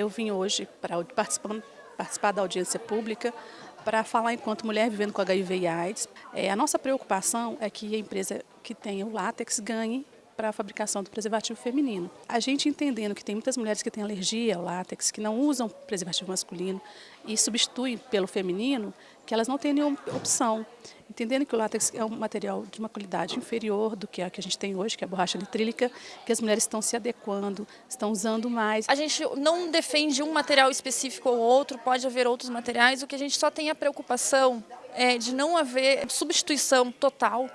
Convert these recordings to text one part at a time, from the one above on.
Eu vim hoje para participar, da audiência pública para falar enquanto mulher vivendo com HIV e AIDS. É, a nossa preocupação é que a empresa que tenha o látex ganhe para a fabricação do preservativo feminino. A gente entendendo que tem muitas mulheres que têm alergia ao látex, que não usam preservativo masculino e substituem pelo feminino, que elas não têm nenhuma opção. Entendendo que o látex é um material de uma qualidade inferior do que a que a gente tem hoje, que é a borracha nitrílica, que as mulheres estão se adequando, estão usando mais. A gente não defende um material específico ou outro, pode haver outros materiais, o que a gente só tem a preocupação é de não haver substituição total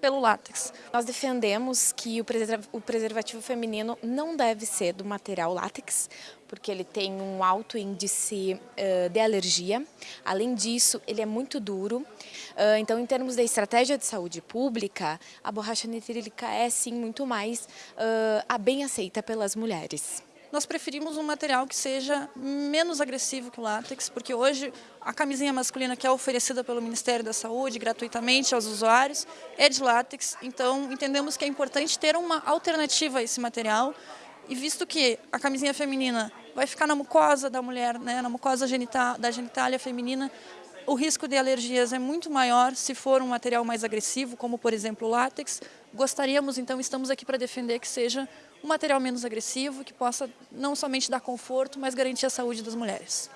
pelo látex. Nós defendemos que o preservativo feminino não deve ser do material látex, porque ele tem um alto índice de alergia. Além disso, ele é muito duro. Então, em termos da estratégia de saúde pública, a borracha nitrílica é sim muito mais bem aceita pelas mulheres nós preferimos um material que seja menos agressivo que o látex, porque hoje a camisinha masculina que é oferecida pelo Ministério da Saúde gratuitamente aos usuários é de látex, então entendemos que é importante ter uma alternativa a esse material. E visto que a camisinha feminina vai ficar na mucosa da mulher, né, na mucosa genital, da genitália feminina, o risco de alergias é muito maior se for um material mais agressivo, como por exemplo o látex. Gostaríamos, então, estamos aqui para defender que seja um material menos agressivo, que possa não somente dar conforto, mas garantir a saúde das mulheres.